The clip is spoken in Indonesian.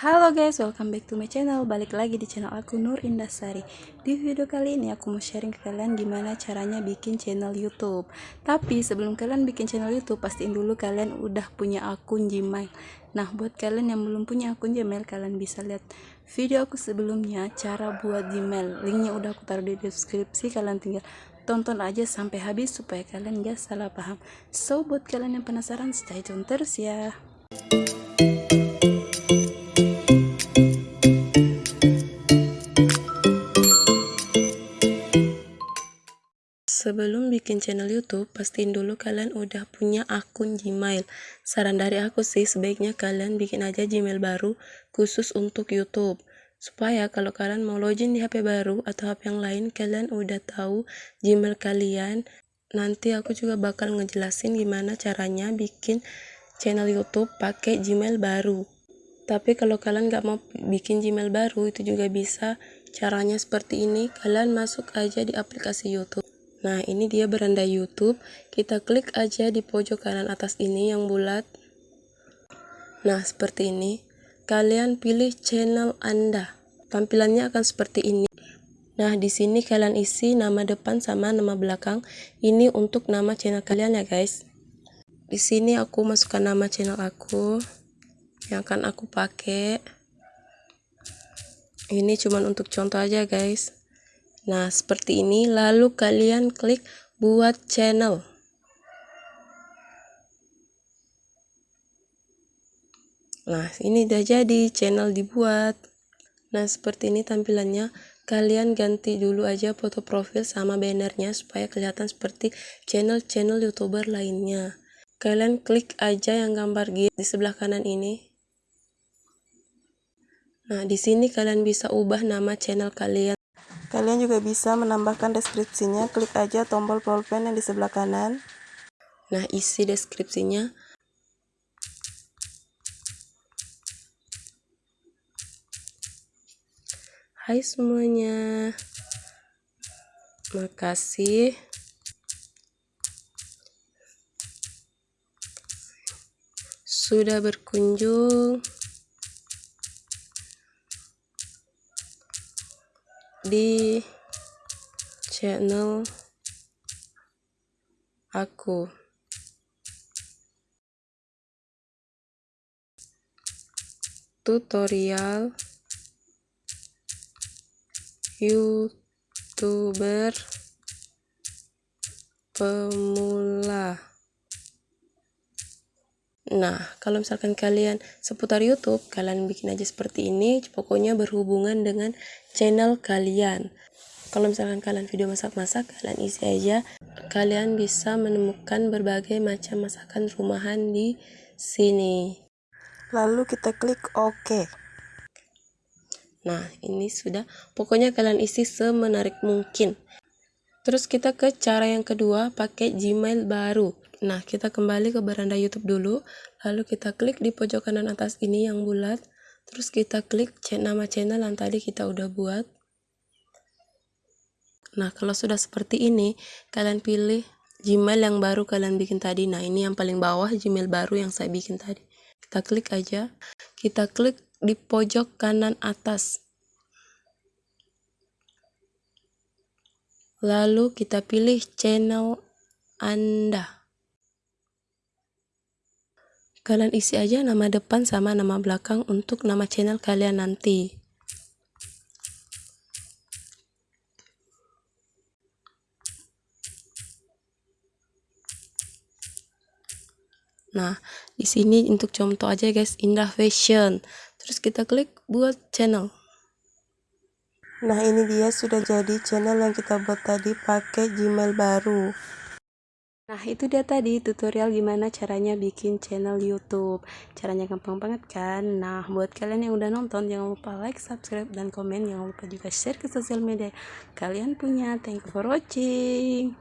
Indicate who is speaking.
Speaker 1: Halo guys, welcome back to my channel. Balik lagi di channel aku Nur Indasari Di video kali ini aku mau sharing ke kalian gimana caranya bikin channel youtube. Tapi sebelum kalian bikin channel youtube Pastiin dulu kalian udah punya akun gmail. Nah buat kalian yang belum punya akun gmail Kalian bisa lihat video aku sebelumnya Cara buat gmail. Linknya udah aku taruh di deskripsi Kalian tinggal tonton aja sampai habis Supaya kalian gak salah paham. So buat kalian yang penasaran stay tune terus ya Sebelum bikin channel YouTube, pastiin dulu kalian udah punya akun Gmail. Saran dari aku sih, sebaiknya kalian bikin aja Gmail baru khusus untuk YouTube. Supaya kalau kalian mau login di HP baru atau HP yang lain, kalian udah tahu Gmail kalian. Nanti aku juga bakal ngejelasin gimana caranya bikin channel YouTube pakai Gmail baru. Tapi kalau kalian nggak mau bikin Gmail baru, itu juga bisa. Caranya seperti ini, kalian masuk aja di aplikasi YouTube. Nah, ini dia beranda YouTube. Kita klik aja di pojok kanan atas ini yang bulat. Nah, seperti ini. Kalian pilih channel Anda. Tampilannya akan seperti ini. Nah, di sini kalian isi nama depan sama nama belakang. Ini untuk nama channel kalian ya, guys. Di sini aku masukkan nama channel aku yang akan aku pakai. Ini cuma untuk contoh aja, guys. Nah, seperti ini. Lalu kalian klik buat channel. Nah, ini udah jadi channel dibuat. Nah, seperti ini tampilannya. Kalian ganti dulu aja foto profil sama bannernya supaya kelihatan seperti channel-channel youtuber lainnya. Kalian klik aja yang gambar git di sebelah kanan ini. Nah, di sini kalian bisa ubah nama channel kalian. Kalian juga bisa menambahkan deskripsinya, klik aja tombol pulpen yang di sebelah kanan. Nah, isi deskripsinya. Hai semuanya. Makasih. Sudah berkunjung. Di channel aku. Tutorial YouTuber pemula. Nah, kalau misalkan kalian seputar YouTube, kalian bikin aja seperti ini, pokoknya berhubungan dengan channel kalian. Kalau misalkan kalian video masak-masak, kalian isi aja. Kalian bisa menemukan berbagai macam masakan rumahan di sini. Lalu kita klik OK. Nah, ini sudah. Pokoknya kalian isi semenarik mungkin. Terus kita ke cara yang kedua, pakai Gmail baru. Nah, kita kembali ke beranda YouTube dulu, lalu kita klik di pojok kanan atas ini yang bulat, terus kita klik nama channel yang tadi kita udah buat. Nah, kalau sudah seperti ini, kalian pilih Gmail yang baru kalian bikin tadi. Nah, ini yang paling bawah Gmail baru yang saya bikin tadi. Kita klik aja. Kita klik di pojok kanan atas. Lalu kita pilih channel Anda. Kalian isi aja nama depan sama nama belakang untuk nama channel kalian nanti. Nah, di sini untuk contoh aja guys, Indah Fashion. Terus kita klik buat channel. Nah, ini dia sudah jadi channel yang kita buat tadi pakai Gmail baru. Nah itu dia tadi tutorial gimana caranya bikin channel youtube. Caranya gampang banget kan? Nah buat kalian yang udah nonton jangan lupa like, subscribe, dan komen. Jangan lupa juga share ke sosial media. Kalian punya. Thank you for watching